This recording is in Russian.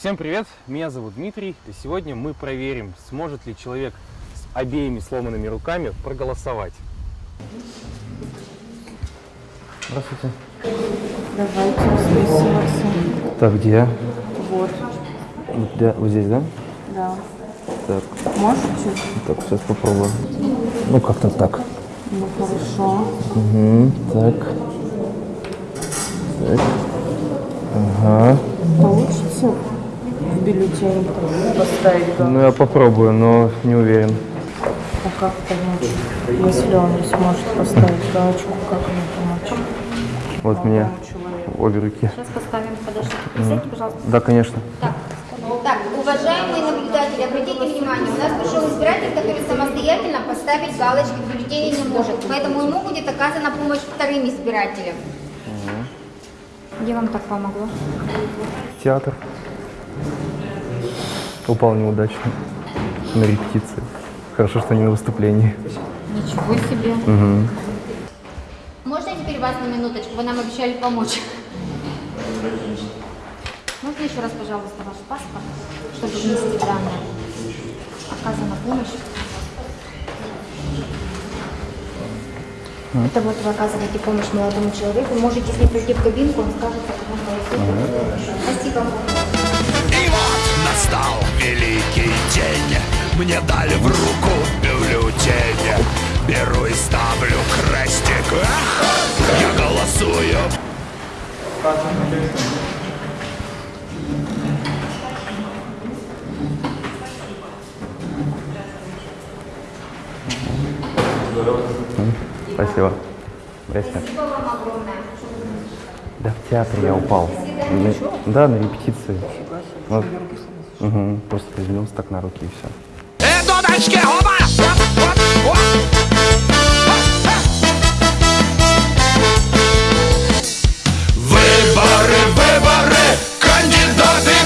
Всем привет, меня зовут Дмитрий, и сегодня мы проверим, сможет ли человек с обеими сломанными руками проголосовать. Здравствуйте. Давайте расписываться. Так, где? Вот, Вот, да, вот здесь, да? да. Так, Можете? так, сейчас попробую. Ну, как-то так. Ну, хорошо. Угу, так. Так. Ага. Получится бюллетень поставить галочку? Ну, я попробую, но не уверен. А как помочь? Если он не сможет поставить галочку, как ему помочь? Вот мне Человеку. обе руки. Сейчас поставим, подождите. Присядьте, пожалуйста. Да, конечно. Так, так, уважаемые наблюдатели, обратите внимание, у нас пришел избиратель, который самостоятельно поставить галочки в бюллетене не может, поэтому ему будет оказана помощь вторым избирателям. Где вам так помогло? Театр. Упал неудачно. На репетиции. Хорошо, что не на выступлении. Ничего себе. Угу. Можно теперь вас на минуточку? Вы нам обещали помочь. Можно еще раз, пожалуйста, ваш паспорт, чтобы внести данные? Оказана помощь. Это вот вы оказываете помощь молодому человеку. Можете с ним прийти в кабинку, он скажет, как он голосует. Спасибо. Мне дали в руку бюллетень Беру и ставлю крестик Эх, Я голосую Спасибо. Спасибо вам огромное. Да в театре я упал. На- Да, на репетиции. Вот. Угу. Просто приземлился так на руки и все. Acho que é roubar.